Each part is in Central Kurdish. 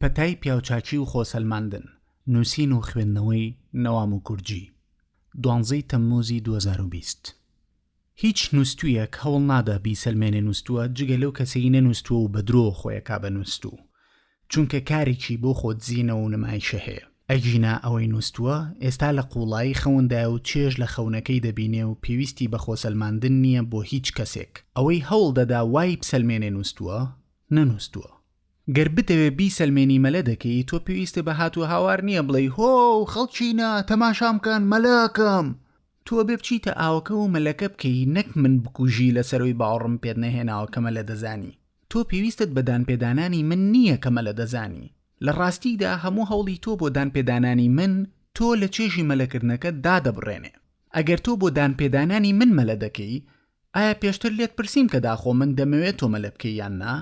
پەتای پیاوچاکی و خۆسەلماندن، نووسین و خوێندنەوەی نەوام و گورجی، دوانزەی تەممووزی دوو هەزار و بیست. هیچ نووستوویەک هەوڵ نادا بیسەلمێنێ نووستووە جگە لەو کەسەی نەنووستووە و بە درۆ خۆی ئەکا بە نووستوو چونکە کارێکی بۆ خۆدزینەوە و نمایشە هەیە. ئەگینا ئەوەی نووستووە ئێستا لە قووڵایی خەوندایە و چێژ لە خەونەکەی دەبینێ و پێویستی بە خۆسەلماندن نییە بۆ هیچ کەسێک. ئەوەی هەوڵ دەدا وای بسەلمێنێ نووستووە، نەنووستووە. گەر بتەوێ بیسەلمێنی مەلە دەکەی تۆ پێویستە بە هات و هاوار نییە بڵێی هۆ خەڵکینە تەماشام کەن مەلاکەم تۆ بێ بچیتە ئاوەکە و مەلەکە بکەی نەک من بکوژی لە سەروی باوڕم پێت نەهێناوە کە مەلە دەزانی تۆ پێویستت بە دانپێدانانی من نییە کە مەلە دەزانی لە ڕاستیدا هەموو هەوڵی تۆ بۆ دانپێدانانی من تۆ لە چێژی مەلەکردنەکەت دادەبڕێنێ ئەگەر تۆ بۆ دانپێدانانی من مەلە دەکەی ئایا پێشتر لێت پرسیم کە داخۆ من دەمەوێ تۆ مەلە بکەی یان نا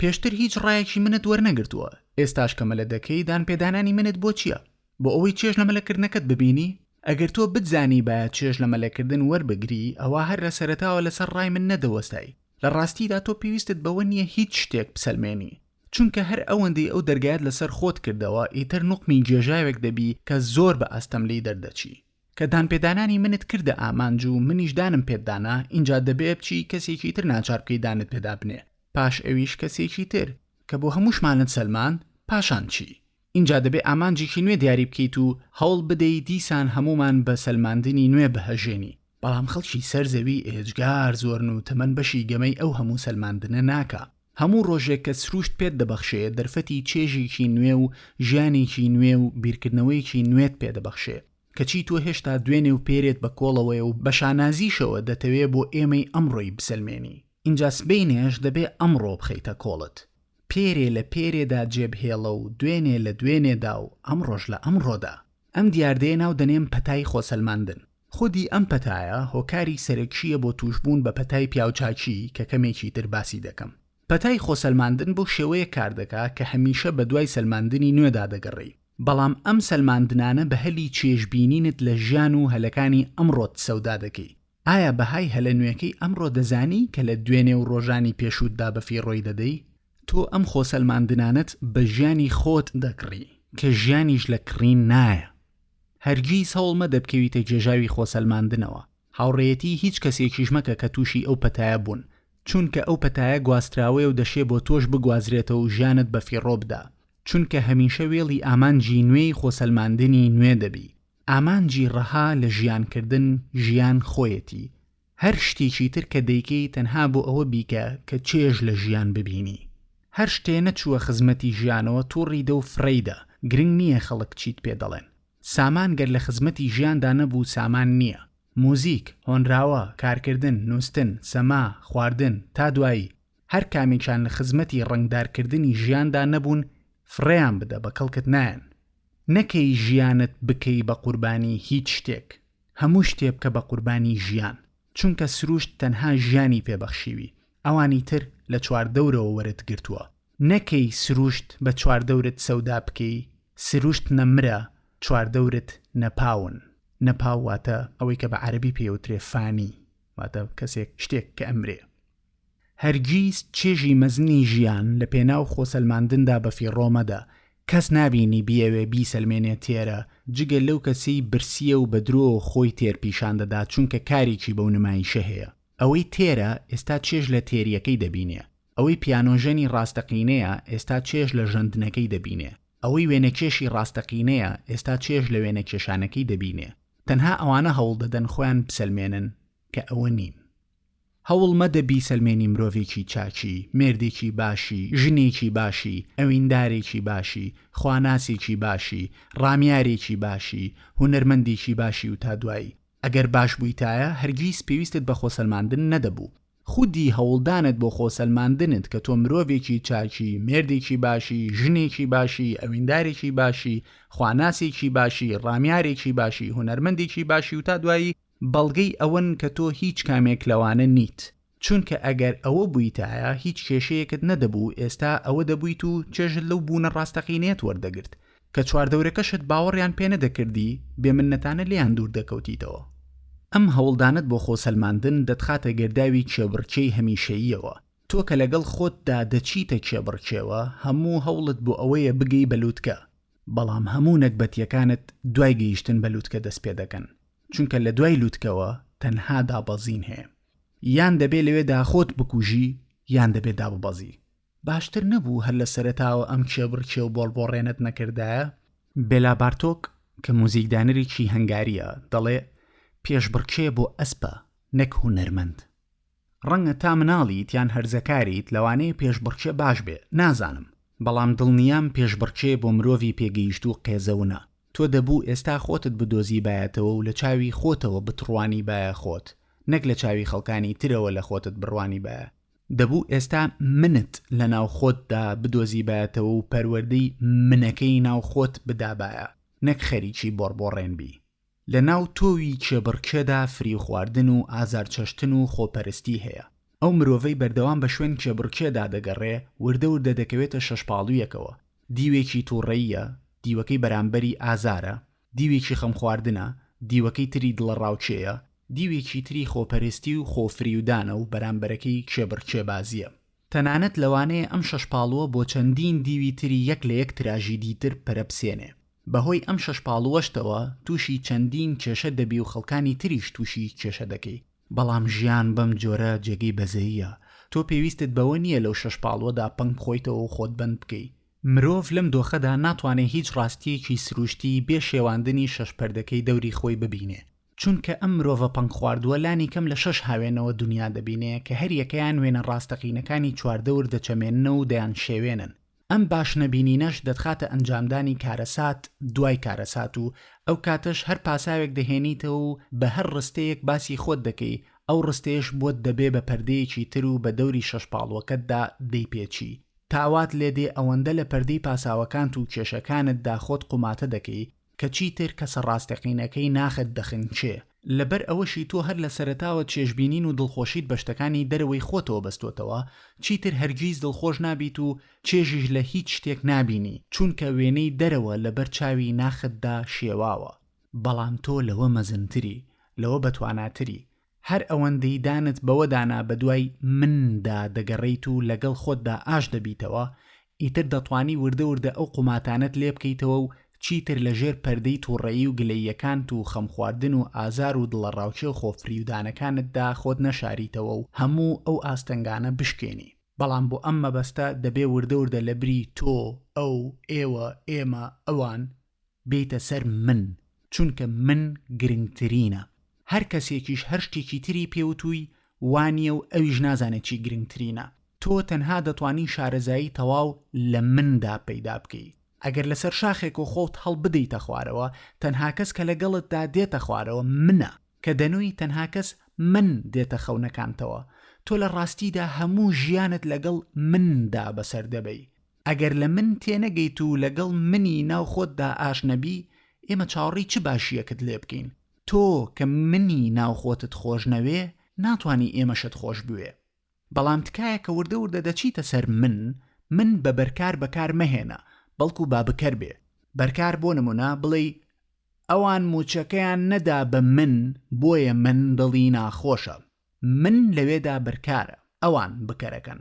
پێشتر هیچ ڕایەکی منت وەرنەگرتووە، ئێستاش کە مەلە دەکەی دانپێدانانی منت بۆ چییە؟ بۆ ئەوەی چێژ لە مەلەکردنەکەت ببینی؟ ئەگەر تۆ بتزانیبایە چێژ لە مەلەکردن وەربگری، ئەوا هەر لە سەرەتاوە لەسەر ڕای من نەدەوەستای، لە ڕاستیدا تۆ پێویستت بەوە نییە هیچ شتێک بسەلمێنی، چونکە هەر ئەوەندەی ئەو دەرگایەت لەسەر خۆت کردەوە، ئیتر نوقمی گێژاوێک دەبی کە زۆر بە ئەستەم لێی دەردەچی. کە دانپێدانانی منت کردە ئامانج و منیش دانم پێت دانا ئینجا دەبێ بچی کەسێکی تر ناچار بکەی دانت پێدا بنێ پاش ئەویش کەسێکی تر کە بۆ هەمووشمانت سەلماند پاشان چی ئینجا دەبێ ئامانجێکی نوێ دیاری بکەیت و هەوڵ بدەی دیسان هەموومان بە سەلماندنی نوێ بهەژێنی بەڵام خەڵکی سەر زەوی ئێجگار زۆرن و تەمەن بەشی گەمەی ئەو هەموو سەلماندنە ناکا. هەموو ڕۆژێک کە سرووشت پێت دەبەخشێ دەرفەتی چێژێکی نوێ و ژیانێکی نوێ و بیرکردنەوەیەکی نوێت پێ دەبەخشێ، کەچی تۆ هێشتا دوێنێ و پێرێت بە کۆڵەوەیە و بە شانازیشەوە دەتەوێ بۆ ئێمەی ئەمڕۆی بسەلمێنی، ئینجا سبەینێش دەبێ ئەمڕۆ بخەیتە کۆڵت. پێرێ لە پێرێدا جێبهێڵە و دوێنێ لە دوێنێدا و ئەمڕۆش لە ئەمڕۆدا. ئەم دیاردەیە ناو دەنێم پەتای خۆسەلماندن. خودی ئەم پەتایە هۆکاری سەرەکییە بۆ تووشبوون بە پەتای پیاوچاکی کە کەمێکی تر باسی دەکەم. پەتای خۆسەلماندن بەو شێوەیە کار دەکا کە هەمیشە بە دوای سەلماندنی نوێدا دەگەڕێی، بەڵام ئەم سەلماندنانە بە هەلی چێژبینینت لە ژیان و هەلەکانی ئەمڕۆت سەودا دەکەی. ئایا بەهای هەلە نوێکەی ئەمڕۆ دەزانی کە لە دوێنێ و ڕۆژانی پێشووتدا بە فیڕۆی دەدەی؟ تۆ ئەم خۆسەلماندنانەت بە ژیانی خۆت دەکڕی کە ژیانیش لە کڕین نایە. هەرگیز هەوڵ مەدە بکەویتە گێژاوی خۆسەلماندنەوە، هاوڕێیەتی هیچ کەسێکیش مەکە کە تووشی ئەو پەتایە بوون، چونکە ئەو پەتایە گواستراوەیە و دەشێ بۆ تۆش بگوازرێتەوە و ژیانت بە فیڕۆ بدا، چونکە هەمیشە وێڵی ئامانجی نوێی خۆسەلماندنی نوێ دەبی، ئامانجی ڕەها لە ژیان کردن ژیان خۆیەتی، هەر شتێکی تر کە دەیکەی تەنها بۆ ئەوە بیکە کە چێژ لە ژیان ببینی هەر شتێ نەچووە خزمەتی ژیانەوە توڕی دە و فڕێیدە گرنگ نییە خەڵک چیت پێ دەڵێن سامان گەر لە خزمەتی ژیاندا نەبوو سامان نییە موزیک، هۆنراوە، کارکردن، نوستن، سەما، خواردن، تا دوایی، هەر کامێکیان لە خزمەتی ڕەنگدار کردنی ژیاندا نەبوون فڕێیان بدە بە کەڵکت نایەن نەکەی ژیانت بکەی بە قوربانی هیچ شتێک. هەموو شتێ بکە بە قوربانی ژیان چونکە سروشت تەنها ژیانی پێ بەخشیوی ئەوانی تر لە چوار دەورەوە وەرت گرتووە نەکەی سروشت بە چوار دەورت سەودا بکەی سروشت نە مرە چوار دەورت نە پاون نە پاو واتە ئەوەی کە بە عەرەبی پێی ئەوترێ فانی واتە کەسێک شتێک کە ئەمرێ. هەرگیز چێژی مەزنی ژیان لە پێناو خۆسەلماندندا بە فیڕۆ مەدە، کەس نابینی بیەوێ بیسەلمێنێ تێرە، جگە لەو کەسەی برسیە و بە درۆ خۆی تێر پیشان دەدا چونکە کارێکی بەو نمایشە هەیە. ئەوەی تێرە ئێستا چێژ لە تێریەکەی دەبینێ، ئەوەی پیانۆژەنی ڕاستەقینەیە ئێستا چێژ لە ژەندنەکەی دەبینێ، ئەوەی وێنەکێشی ڕاستەقینەیە ئێستا چێژ لە وێنەکێشانەکەی دەبینێ. تەنها ئەوانە هەوڵدەدەن خۆیان بسەلمێنن کە ئەوە نین. هەوڵ مەدە بیسەلمێنی مرۆڤێکی چاکی، مێردێکی باشی، ژنێکی باشی، ئەویندارێکی باشی، خواناسێکی باشی، ڕامیارێکی باشی، هونەرمەندێکی باشی و تا دوایی. ئەگەر باش بوویتایە هەرگیز پێویستت بە خۆسەلماندن نەدەبوو. خودی هەوڵدانت بۆ خۆسەلماندنت کە تۆ مرۆڤێکی چاکی، مێردێکی باشی، ژنێکی باشی، ئەویندارێکی باشی، خواناسێکی باشی، ڕامیارێکی باشی، هونەرمەندێکی باشی و تا دوایی، بەڵگەی ئەوەن کە تۆ هیچ کامێک لەوانە نیت چونکە ئەگەر ئەوە بویتایە هیچ کێشەیەکت نەدەبوو ئێستا ئەوە دەبویت و چێژت لەو بوونە ڕاستەقینەیەت وەردەگرت کە چواردەورەکەشت باوەڕیان پێ نەدەکردی بێ منەتانە لێیان دوور دەکەوتیتەوە ئەم هەوڵدانەت بۆ خۆ سەلماندن دەتخاتە گەرداوی کێبڕکێی هەمیشەییەوە تۆ کە لەگەڵ خۆتدا دەچیتە کێبڕکێوە هەموو هەوڵت بۆ ئەوەیە بگەی بە لوتکە بەڵام هەموو نەگبەتیەکانت دوای گەیشتن بە لوتکە دەست پێ دەکەن. چونکە لە دوای لوتکەوە تەنها دابەزین هەیە یان دەبێ لەوێدا خۆت بکوژی یان دەبێ داببەزی باشتر نەبوو هەر لە سەرەتاوە ئەم کێبڕکێ و بۆڵبۆڕێنەت نەکردایە بێلا بارتۆک کە موزیکدانەرێکی هەنگارییە دەڵێ پێشبڕکێ بۆ ئەسپە نەک هونەرمەند. ڕەنگە تا مناڵیت یان هەرزەکاریت لەوانەیە پێشبڕکێ باش بێ نازانم بەڵام دڵنیام پێشبڕکێ بۆ مرۆڤی پێگەیشتوو قێزەونە تۆ دەبوو ئێستا خۆتت بدۆزیبایەتەوە و لە چاوی خۆتەوە بتڕوانیبایە خۆت نەک لە چاوی خەڵکانی ترەوە لە خۆتت بڕوانیبایە دەبوو ئێستا منت لە ناو خۆتدا بدۆزیبایەتەوە و پەروەردەی منەکەی ناو خۆت بدابایە نەک خەریکی بۆڕبۆڕێن بی. لە ناو تۆوی کێبڕکێدا فریو خواردن و ئازار چەشتن و خۆپەرستی هەیە. ئەو مرۆڤەی بەردەوام بە شوێن کێبڕکێدا دەگەڕێ، وردە وردە دەکەوێتە شەشپاڵوویەکەوە. دیوێکی تووڕەییە، دیوەکەی بەرامبەری ئازارە، دیوێکی خەمخواردنە، دیوەکەی تری دڵەڕاوکێیە، دیوێکی تری خۆپەرستی و خۆفریودانە و بەرامبەرەکەی کێبڕکێبازییە. تەنانەت لەوانەیە ئەم شەش پاڵووە بۆ چەندین دیوی تری یەک لە یەک تراژیدی تر پەرەبسێنێ. بەهۆی ئەم شەش پاڵووەشتەوە تووشی چەندین کێشە دەبی و خەڵکانی تریش تووشی کێشە دەکەی. بەڵام ژیان بەم جۆرە جێگەی بەزەییە. تۆ پێویستت بەوە نییە لەو شەش پاڵووەدا پەنگ بخۆیتەوە و خۆت بەند بکەی. مرۆڤ لەم دۆخەدا ناتوانێ هیچ ڕاستییەکی سرووشتی بێ شێواندنی شەش پردەکەی دەوری خۆی ببینێ. چونکە ئەم مرۆڤە پەنگخواردووە لانیکەم لە شەش هاوێنەوە دونیا دەبینێ کە هەریەکەیان وێنە ڕاستەقینەکانی چواردەور دەچەمێننەو و دەیانشێوێنن، ئەم باش نەبینینەش دەتخاتە ئەنجامدانی کارەسات دوای کارەسات و ئەو کاتەش هەر پاساوێک دەهێنیتەوە و بە هەر ڕستەیەک باسی خۆت دەکەی ئەو ڕستەیەش بۆت دەبێ بە پەردەیەکی تر و بە دەوری شەش پاڵوەکەتدا دەیپێچی تا وات لێدێ ئەوەندە لە پەردەی پاساوەکانت و کێشەکانتدا خۆت قوماتە دەکەی کە چیتر کەسە ڕاستەقینەکەی ناخت دەخنکێ، لەبەر ئەوەشی تۆ هەر لە سەرەتاوە چێژبینین و دڵخۆشیت بە شتەکانی دەرەوەی خۆتەوە بەستۆتەوە، چیتر هەرگیز دڵخۆش نابیت و چێژیش لە هیچ شتێک نابینی، چونکە وێنەی دەرەوە لەبەر چاوی ناختدا شێواوە، بەڵام تۆ لەوە مەزنتری، لەوە بەتواناتری، هەر ئەوەندەی دانت بەوە دانا بەدوای من دا دەگەڕێیت و لەگەڵ خۆتدا ئاش دەبیتەوە، ئیتر دەتوانی وردە وردە ئەو قوماتانەت لێ بکەیتەوە و چیتر لە ژێر پەردەی توڕەیی و گلەییەکانت و خەمخواردن و ئازار و دڵەڕاوکێ و خۆفریودانەکانتدا خۆت نەشاریتەوە و هەموو ئەو ئاستەنگانە بشکێنی. بەڵام بۆ ئەم مەبەستە دەبێ وردە وردە لەبری تۆ، ئەو، ئێوە، ئێمە، ئەوان، بێیتە سەر من چونکە من گرنگترینە هەر کەسێکیش هەر شتێکی تری پێ وتووی وانیە و ئەویش نازانێت چی گرنگترینە تۆ تەنها دەتوانی شارەزایی تەواو لە مندا پەیدا بکەی ئەگەر لەسەر شاخێک و خۆت هەڵبدەیتە خوارەوە تەنها کەس کە لەگەڵتدا دێتە خوارەوە منە کە دەنووی تەنها کەس من دێتە خەونەکانتەوە تۆ لە ڕاستیدا هەموو ژیانت لەگەڵ مندا بەسەر دەبەی ئەگەر لە من تێنەگەیت و لەگەڵ منی ناو خۆتدا ئاش نەبی، ئێمە چاوەڕێی چ باشییەکت لێ بکەین؟ تۆ کە منی ناو خۆتت خۆش نەوێ، ناتوانی ئێمەشت خۆش بوێ. بەڵام تکایە کە وردە وردە دەچیتە سەر من، من بە بەرکار بەکار مەهێنە، بەڵکو با بکەر بێ. بەرکار بۆ نموونە بڵێی، ئەوان مووچەکەیان نەدا بە من، بۆیە من دڵی ناخۆشە. من لەوێدا بەرکارە، ئەوان بکەرەکەن.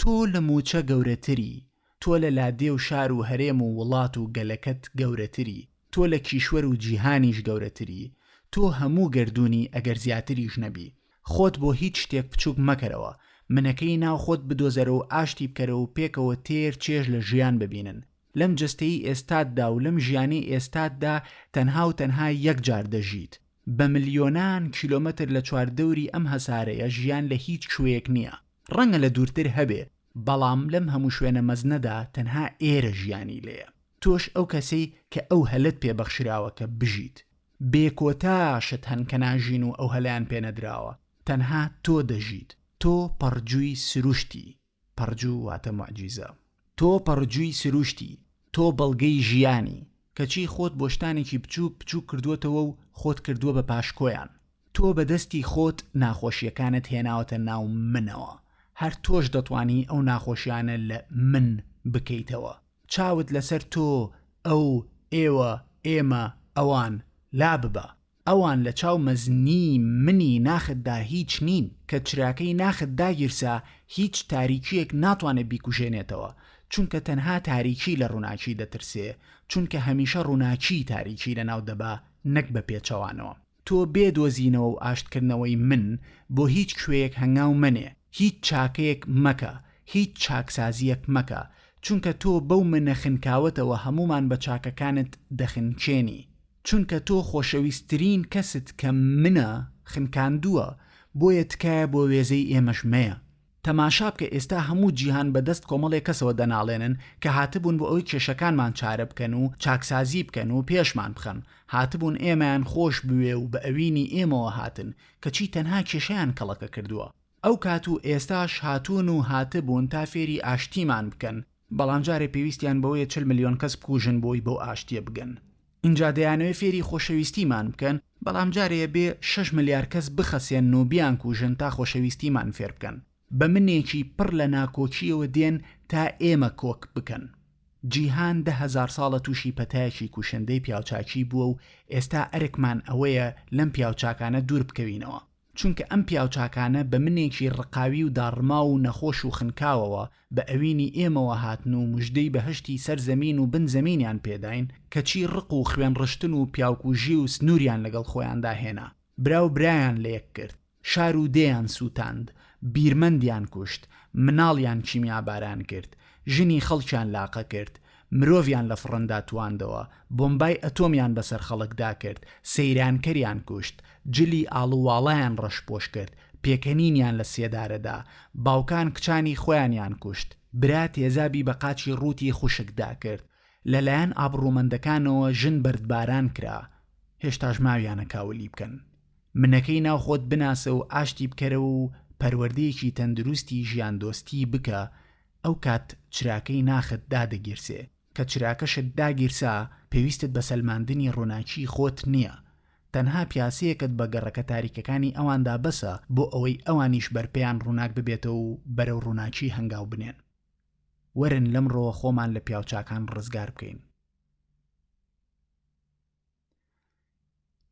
تۆ لە مووچە گەورەتری، تۆ لە لادێ و شار و هەرێم و وڵات و گەلەکەت گەورەتری، تۆ لە کیشوەر و جیهانیش گەورەتری، تۆ هەموو گەردوونی ئەگەر زیاتریش نەبی. خۆت بۆ هیچ شتێک بچووک مەکەرەوە، منەکەی ناو خۆت بدۆزەرە و ئاشتی بکەرە و پێکەوە تێر چێژ لە ژیان ببینن. لەم جەستەی ئێستاتدا و لەم ژیانەی ئێستاتدا تەنها و تەنها یەک جار دەژیت. بە ملیۆنان کیلۆمەتر لە چواردەوری ئەم هەسارەیە ژیان لە هیچ کوێیەک نییە. ڕەنگە لە دوورتر هەبێ بەڵام لەم هەموو شوێنە مەزنەدا تەنها ئێرە ژیانی لێیە تۆش ئەو کەسەی کە ئەو هەلەت پێ بەخشراوە کە بژیت بێ کۆتا شت هەن کە ناژین و ئەو هەلەیان پێ نەدراوە تەنها تۆ دەژیت تۆ پەڕجووی سروشتی پەڕجوو واتە موعجیزە. تۆ پەڕجووی سرووشتی، تۆ بەڵگەی ژیانی، کەچی خۆت بۆ شتانێکی بچووک بچووک کردووەتەوە و خۆت کردووە بە پاشکۆیان. تۆ بە دەستی خۆت ناخۆشییەکانت هێناوەتە ناو منەوە، هەر تۆش دەتوانی ئەو ناخۆشییانە لە، من، بکەیتەوە. چاوت لەسەر تۆ، ئەو، ئێوە، ئێمە، ئەوان، لاببە. ئەوان لە چاو مەزنی منی ناختدا هیچ نین، کە چراکەی ناخت داگیرسا هیچ تاریکییەک ناتوانێ بیکوژێنێتەوە، چونکە تەنها تاریکی لە ڕووناکی دەترسێ، چونکە هەمیشە ڕووناکی تاریکی لەناو دەبا نەک بە پێچەوانەوە. تۆ بێ دۆزینەوە و ئاشتکردنەوەی من بۆ هیچ کوێیەک هەنگاو مەنێ، هیچ چاکەیەک مەکە، هیچ چاکسازییەک مەکە، چونکە تۆ بەو منە خنکاوەتەوە هەموومان بە چاکەکانت دەخنکێنی. چونکە تۆ خۆشەویسترین کەست کە منە خنکاندووە بۆیە تکایە بۆ وێزەی ئێمەش مەیە تەماشا بکە ئێستا هەموو جیهان بە دەست کۆمەڵێک کەسەوە دەناڵێنن کە هاتبوون بۆ ئەوەی کێشەکانمان چارە بکەن و چاکسازی بکەن و پێشمان بخەن هاتبوون ئێمەیان خۆش بوێ و بە ئەوینی ئێمەوە هاتن کەچی تەنها کێشەیان کەڵەکە کردووە ئەو کات و ئێستاش هاتوون و هاتبوون تا فێری ئاشتیمان بکەن، بەڵام جارێ پێویستیان بەوەیە چل ملیۆن کەس بکوژن بۆی بەو ئاشتیە بگەن. ئینجا دەیانەوێ فێری خۆشەویستیمان بکەن، بەڵام جارێ ئەبێ شەش ملیار کەس بخەسێنن و بیانکوژن تا خۆشەویستیمان فێر بکەن. بە منێکی پڕ لە ناکۆکییەوە دێن تا ئێمە کۆک بکەن. جیهان دە هەزار ساڵە تووشی پەتایەکی کوشندەی پیاوچاکی بووە و ئێستا ئەرکمان ئەوەیە لەم پیاوچاکانە دوور بکەوینەوە. چونکە ئەم پیاوچاکانە بە منێکی ڕقاوی و داڕماو و نەخۆش و خنکاوەوە بە ئەوینی ئێمەوە هاتن و مژدەی بەهەشتی سەر زەمین و بن زەمینیان پێداین، کەچی ڕق و خوێن ڕشتن و پیاوکوژی و سنووریان لەگەڵ خۆیاندا هێنا. برا و برایان لە یەک کرد، شار و دێیان سووتاند، بیرمەندیان کوشت، مناڵیان کیمیاباران کرد، ژنی خەڵکیان لاقە کرد، مرۆڤیان لە فڕندا تواندەوە، بۆمبای ئەتۆمیان بەسەر خەڵکدا کرد، سەیرانکەریان کوشت، جلی ئاڵوواڵایان ڕەشپۆش کرد، پێکەنینیان لە سێدارەدا، باوکان کچانی خۆیانیان کوشت، برا تێزابی بە قاچی ڕووتی خوشکدا کرد، لەلایەن ئابڕوومەندەکانەوە ژن بەردباران کرا، هێشتاش ماویانە کاولی بکەن. منەکەی ناو خۆت بناسە و ئاشتی بکەرەوە و پەروەردەیەکی تەندروستی ژیاندۆستی بکە ئەو کات چراکەی ناخت دادەگیرسێ، کە چراکەشت داگیرسا پێویستت بە سەلماندنی ڕووناکیی خۆت نییە، تەنها پیاسەیەکت بە گەڕەکە تاریکەکانی ئەواندا بەسە بۆ ئەوەی ئەوانیش بەرپێیان ڕووناک ببێتەوە و بەرەو ڕووناکی هەنگاو بنێن. وەرن لەمڕۆوە خۆمان لە پیاوچاکان ڕزگار بکەین.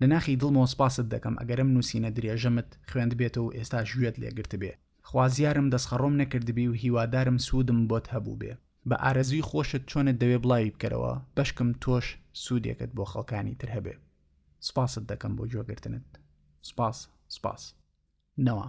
لە ناخی دڵمەوە سپاست دەکەم ئەگەرم نووسینە درێژەمت خوێندبێتەوە و ئێستا ژوێت لێگرتبێ خوازیارم دەستخەڕۆم نەکردبی و هیوادارم سوودم بۆت هەبووبێ بە ئارەزووی خۆشت چۆنت دەوێ بڵاوی بکەرەوە بەشکم تۆش سوودێکت بۆ خەڵکانی تر هەبێ سپاست دەکەم بۆ گوێگرتنت سپاس سپاس نەوە